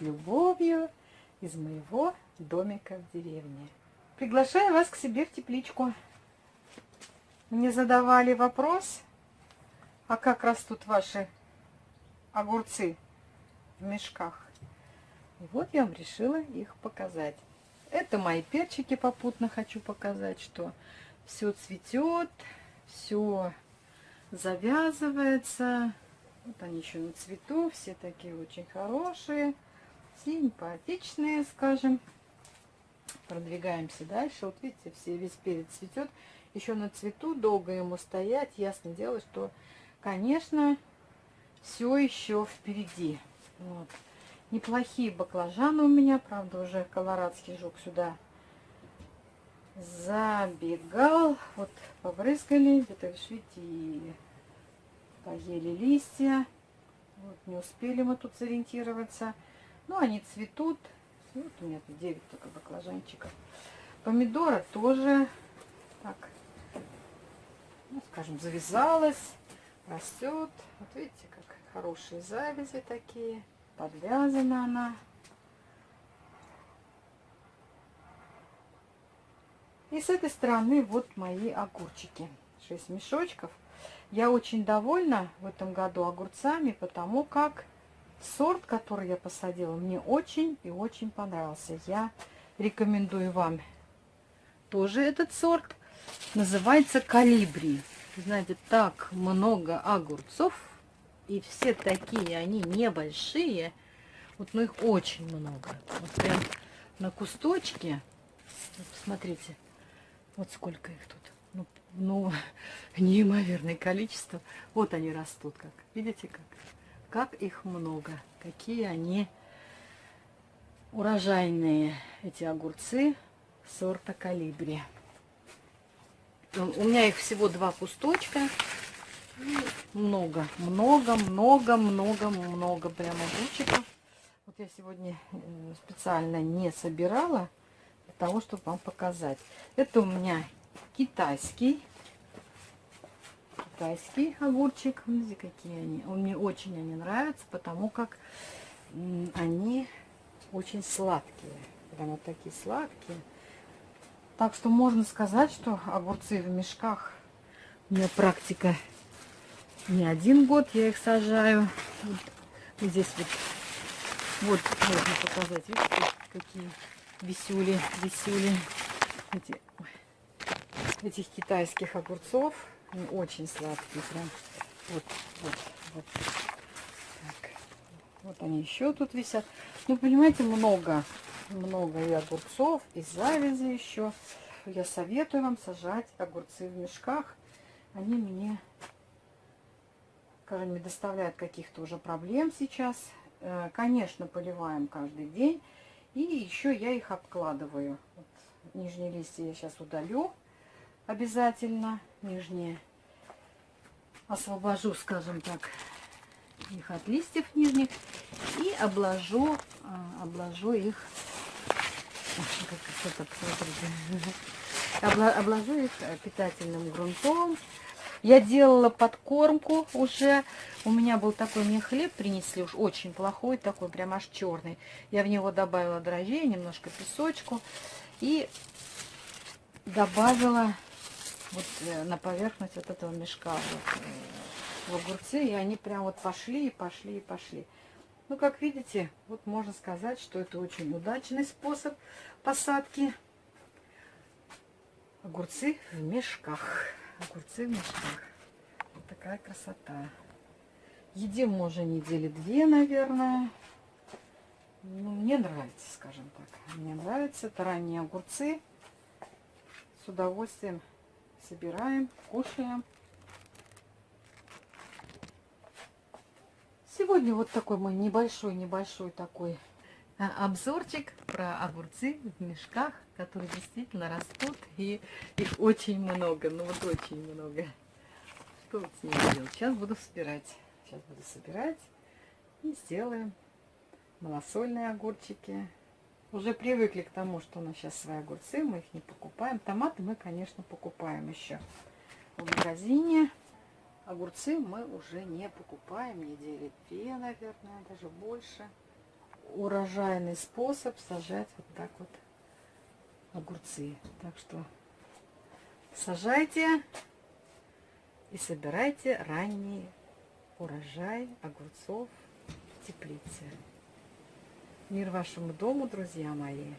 с любовью из моего домика в деревне. Приглашаю вас к себе в тепличку. Мне задавали вопрос, а как растут ваши огурцы в мешках. И вот я вам решила их показать. Это мои перчики попутно хочу показать, что все цветет, все завязывается. Вот они еще на цвету, все такие очень хорошие, симпатичные, скажем. Продвигаемся дальше. Вот видите, все весь перец цветет. Еще на цвету, долго ему стоять. Ясно дело, что, конечно, все еще впереди. Вот. Неплохие баклажаны у меня, правда, уже колорадский жук сюда забегал. Вот побрызгали, где-то, видите, и поели листья. Вот, не успели мы тут сориентироваться. Но они цветут. Вот у меня тут 9 только баклажанчиков. Помидора тоже так, ну, скажем, завязалась, растет. Вот видите, как хорошие завязи такие. Подвязана она. И с этой стороны вот мои огурчики. 6 мешочков. Я очень довольна в этом году огурцами, потому как сорт, который я посадила, мне очень и очень понравился. Я рекомендую вам тоже этот сорт. Называется калибри. Знаете, так много огурцов. И все такие, они небольшие. Вот, но их очень много. Вот прям на кусточке. Посмотрите. Вот сколько их тут. Ну, ну, неимоверное количество. Вот они растут как. Видите как? Как их много. Какие они урожайные, эти огурцы сорта калибри. У меня их всего два кусточка. Много, много, много, много, много прям огурчиков. Вот я сегодня э, специально не собирала того, чтобы вам показать. Это у меня китайский. Китайский огурчик. Смотрите, какие они. Он мне очень они нравятся, потому как они очень сладкие. Прямо такие сладкие. Так что можно сказать, что огурцы в мешках у меня практика не один год. Я их сажаю. Вот здесь вот, вот можно показать. Видите, какие висюли, висюли. Эти, этих китайских огурцов. Они очень сладкие прям. Вот, вот, вот. Так. Вот они еще тут висят. Ну, понимаете, много, много и огурцов, и завязи еще. Я советую вам сажать огурцы в мешках. Они мне, скажем, не доставляют каких-то уже проблем сейчас. Э, конечно, поливаем каждый день. И еще я их обкладываю. Вот, нижние листья я сейчас удалю обязательно. Нижние освобожу, скажем так, их от листьев нижних. И обложу, а, обложу их обложу их питательным грунтом я делала подкормку уже. У меня был такой, мне хлеб принесли уж очень плохой, такой прям аж черный. Я в него добавила дрожжей, немножко песочку. И добавила вот э, на поверхность вот этого мешка вот, э, в огурцы. И они прям вот пошли и пошли и пошли. Ну, как видите, вот можно сказать, что это очень удачный способ посадки огурцы в мешках огурцы в мешках. Вот такая красота. Едим уже недели две, наверное. Ну, мне нравится, скажем так. Мне нравится. Это ранние огурцы. С удовольствием собираем, кушаем. Сегодня вот такой мой небольшой-небольшой такой а, обзорчик про огурцы в мешках, которые действительно растут, и их очень много, ну вот очень много. Что вот с ними делать? Сейчас буду собирать. Сейчас буду собирать и сделаем малосольные огурчики. Уже привыкли к тому, что у нас сейчас свои огурцы, мы их не покупаем. Томаты мы, конечно, покупаем еще в магазине. Огурцы мы уже не покупаем, недели две, наверное, даже больше. Урожайный способ сажать вот так вот огурцы. Так что сажайте и собирайте ранний урожай огурцов в теплице. Мир вашему дому, друзья мои.